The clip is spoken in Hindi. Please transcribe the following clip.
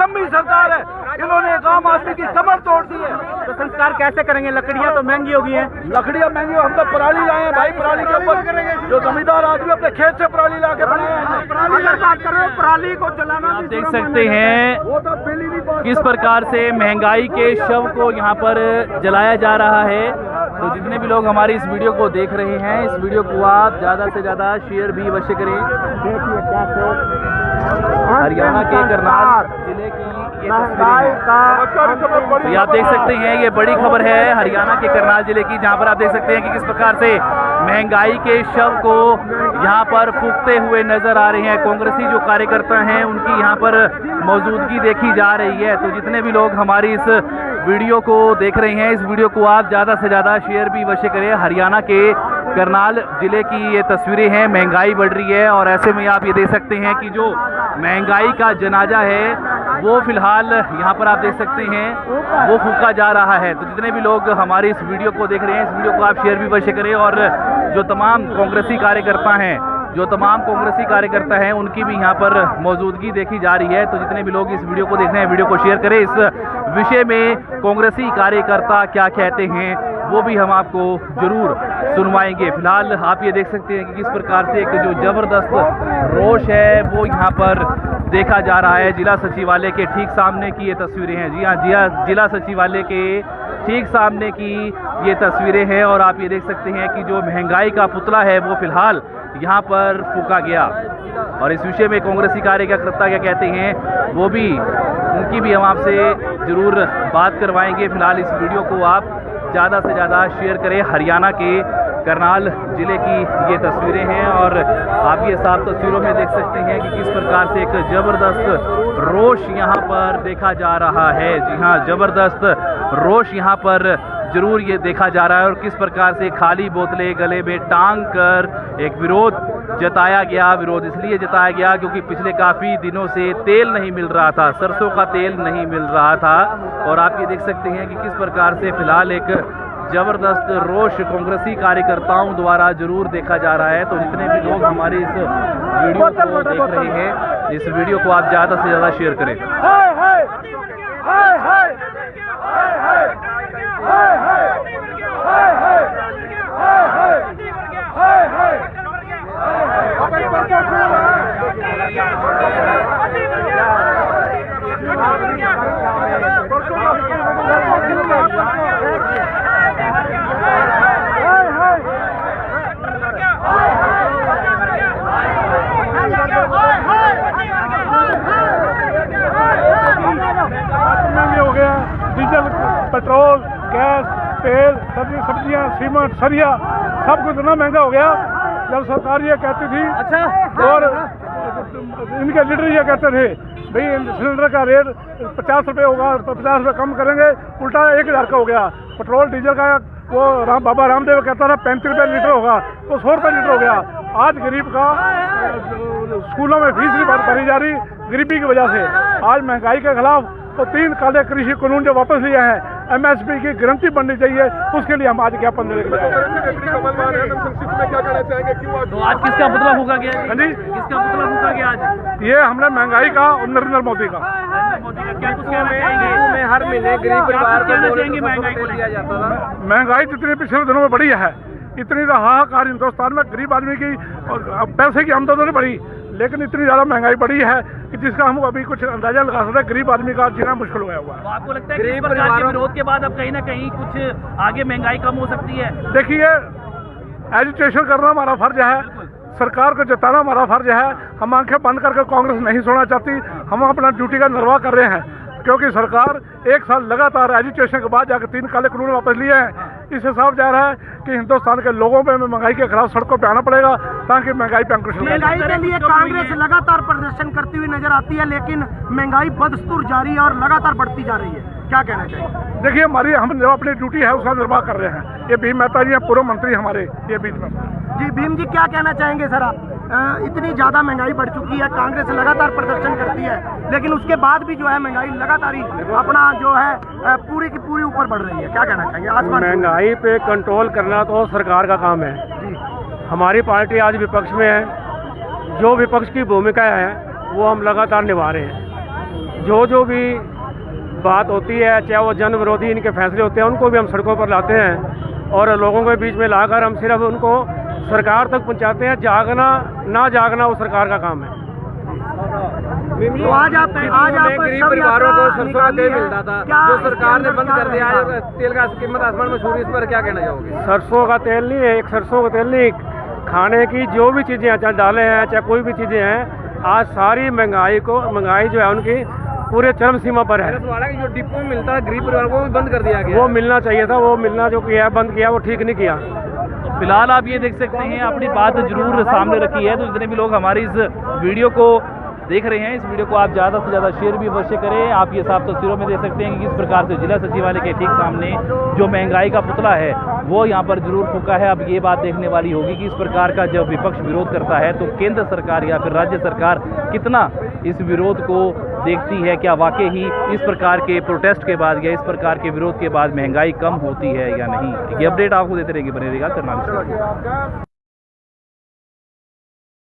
निकम्मी सरकार है। इन्होंने एक आम आदमी की कमर तोड़ दी है। तो संस्कार कैसे करेंगे? लकड़ियाँ तो महँगी हो गई हैं। लकड़ियाँ महँगी हम तो पराली लाए हैं भाई पराली के ऊपर। जो जमींदार आदमी अपने खेत से पराली ला के बनाए हैं। कर पराली को जलाना आप देख सकते हैं वो तो ही किस प्रकार से महँगाई के शव को यहाँ पर जलाया जा रहा है। तो जितने भी लोग हमारी इस वीडियो को देख रहे हैं इस वीडियो को आप ज़्यादा से ज़्यादा शेयर भी अवश्य करें। हरियाणा के करनाल ज़िले की ये तस्वीरें तो आप देख सकते हैं ये बड़ी खबर है हरियाणा के करनाल ज़िले की जहाँ पर आप देख सकते हैं कि किस प्रकार से महँगाई के शव को यहाँ पर फूकते हुए नज़र आ रहे हैं। कांग्रेसी जो कार्यकर्ता हैं उनकी यहाँ पर मौजूदगी देखी जा रही है। तो जितने भी लोग हमारी इस वीडियो को देख रहे हैं इस वीडियो को आप ज़्यादा से ज़्यादा शेयर भी अवश्य करें। हरियाणा के करनाल ज़िले की ये तस्वीरें हैं, महँगाई बढ़ रही है और ऐसे में आप ये देख सकते हैं कि जो महँगाई का जनाजा है, वो फ़िलहाल यहाँ पर आप देख सकते हैं, वो फूका जा रहा है। तो जितने भी लोग हमारी इस वीडियो को देख रहे हैं, इस वीडियो को आप शेयर भी अवश्य करें और जो तमाम कांग्रेसी कार्यकर्ता हैं, जो तमाम कांग्रेसी कार्यकर्ता हैं, उनकी भी यहाँ पर मौजूदगी देखी जा रही है। तो जितने भी लोग इस वीडियो को देख रहे हैं, वीडियो को शेयर करें। इस विषय में कांग्रेसी कार्यकर्ता क्या कहते हैं वो भी हम आपको ज़रूर सुनवाएँगे। फ़िलहाल आप ये देख सकते हैं कि किस प्रकार से एक जो ज़बरदस्त रोष है, वो यहाँ पर देखा जा रहा है जिला सचिवालय के ठीक सामने की ये तस्वीरें हैं। जी हाँ जी हाँ जिला सचिवालय के ठीक सामने की ये तस्वीरें हैं और आप ये देख सकते हैं कि जो महँगाई का पुतला है, वो फ़िलहाल यहाँ पर फूका गया। और इस विषय में कांग्रेसी कार्यकर्ता क्या कहते हैं, वो भी, उनकी भी हम आपसे ज़रूर बात करवाएँगे। फ़िलहाल इस वीडियो को आप ज़्यादा से ज़्यादा शेयर करें। हरियाणा के करनाल ज़िले की ये तस्वीरें हैं और आप ये साफ़ तस्वीरों में देख सकते हैं कि किस प्रकार से एक ज़बरदस्त रोष यहाँ पर देखा जा रहा है। जी हाँ ज़बरदस्त रोष यहाँ पर ज़रूर ये देखा जा रहा है और किस प्रकार से खाली बोतलें, गले में टांग कर एक विरोध जताया गया विरोध इसलिए जताया गया क्योंकि पिछले काफ़ी दिनों से तेल नहीं मिल रहा था सरसों का तेल नहीं मिल रहा था और आप ये देख सकते हैं कि किस प्रकार से फ़िलहाल एक ज़बरदस्त रोष कांग्रेसी कार्यकर्ताओं द्वारा ज़रूर देखा जा रहा है तो जितने भी लोग हमारे इस वीडियो को देख रहे हैं इस वीडियो को आप ज़्यादा से ज़्यादा शेयर करें डीजल पेट्रोल गैस तेल सब्ज़ी सब्ज़ियाँ सीमेंट सरिया सब कुछ इतना महँगा हो गया। जब सरकार ये कहती थी अच्छा। और इनके लीडर ये कहते थे भाई सिलेंडर का रेट पचास रुपये होगा पचास रुपये कम करेंगे उल्टा एक हज़ार का हो गया। पेट्रोल डीजल का वो राम बाबा रामदेव कहता था पैंतीस रुपये लीटर होगा तो सौ रुपये लीटर हो गया। आज गरीब का स्कूलों में फ़ीस भी भरी जा रही गरीबी की वजह से। आज महँगाई के खिलाफ तो तीन काले कृषि कानून जो वापस लिए हैं एमएसपी की गारंटी बननी चाहिए उसके लिए हम आज ज्ञापन देने के लिए हैं। तो आज किसका पुतला फूका गया हाँ जी? जी किसका पुतला फूका गया आज? ये हमने महँगाई का और नरेंद्र मोदी का। नरेंद्र मोदी का क्या कुछ कहना चाहेंगे हर महीने गरीब परिवार को महँगाई जाता महँगाई जितनी पिछले दिनों में बढ़ी है इतनी तो हाहाकार हिंदुस्तान में गरीब आदमी की और पैसे की आमदनी नहीं बढ़ी। लेकिन इतनी ज़्यादा महँगाई बढ़ी है कि जिसका हम अभी कुछ अंदाज़ा लगा सकते हैं गरीब आदमी का जीना मुश्किल हुआ हुआ है। तो आपको लगता है कि इस के विरोध के बाद अब कहीं ना कहीं कुछ आगे महँगाई कम हो सकती है? देखिए एजुटेशन करना हमारा फ़र्ज़ है सरकार को जताना हमारा फ़र्ज़ है। हम आँखें बंद करके कांग्रेस नहीं सोना चाहती हम अपना ड्यूटी का निर्वाह कर रहे हैं क्योंकि सरकार एक साल लगातार एजुटेशन के बाद जाकर तीन काले कानून वापस लिए हैं। इससे हिसाब जा रहा है कि हिंदुस्तान के लोगों में महँगाई के खिलाफ सड़कों पर आना पड़ेगा ताकि महँगाई पे अंकुश महँगाई के लिए कांग्रेस लगातार प्रदर्शन करती हुई नज़र आती है लेकिन महँगाई बदस्तूर जारी है और लगातार बढ़ती जा रही है। क्या कहना चाहिए? देखिए हमारी हम जो अपनी ड्यूटी है उसका निर्वाह कर रहे हैं। ये भीम मेहता जी हैं पूर्व मंत्री हमारे ये बीच में। जी भीम जी क्या कहना चाहेंगे सर आप? इतनी ज़्यादा महँगाई बढ़ चुकी है कांग्रेस लगातार प्रदर्शन करती है लेकिन उसके बाद भी जो है महँगाई लगातार ही अपना जो है पूरी की पूरी ऊपर बढ़ रही है। क्या कहना चाहेंगे? छू- महँगाई पे कंट्रोल करना तो सरकार का काम है। हमारी पार्टी आज विपक्ष में है। जो विपक्ष की भूमिका है वो हम लगातार निभा रहे हैं। जो जो भी बात होती है चाहे वो जन विरोधी इनके फैसले होते हैं उनको भी हम सड़कों पर लाते हैं। और लोगों के बीच में लाकर हम सिर्फ़ उनको सरकार तक पहुंचाते हैं जागना ना जागना वो सरकार का काम है। तो आज आप आज आप गरीब परिवारों को सरसों का तेल मिलता था। जो सरकार ने बंद कर दिया? है? तेल का कीमत आसमान में छू इस पर क्या कहना चाहोगे? सरसों का तेल नहीं है एक सरसों का तेल नहीं खाने की जो भी चीज़ें हैं चाहे दालें हैं चाहे कोई भी चीज़ें हैं आज सारी महँगाई को महँगाई जो है उनकी पूरे चरम सीमा पर है। जो डिपो मिलता है गरीब परिवारों को भी बंद कर दिया गया वो मिलना चाहिए था वो मिलना जो किया बंद किया वो ठीक नहीं किया। फ़िलहाल आप ये देख सकते हैं, अपनी बात ज़रूर सामने रखी है तो जितने भी लोग हमारी इस वीडियो को देख रहे हैं, इस वीडियो को आप ज़्यादा से ज़्यादा शेयर भी अवश्य करें। आप ये साफ़ तस्वीरों में देख सकते हैं कि किस प्रकार से जिला सचिवालय के ठीक सामने जो महँगाई का पुतला है, वो यहाँ पर ज़रूर फूका है। अब ये बात देखने वाली होगी कि इस प्रकार का जब विपक्ष विरोध करता है तो केंद्र सरकार या फिर राज्य सरकार कितना इस विरोध को देखती है क्या वाकई ही इस प्रकार के प्रोटेस्ट के बाद या इस प्रकार के विरोध के बाद महँगाई कम होती है या नहीं? ये अपडेट आपको देते रहेंगे बने रहेगा करनाल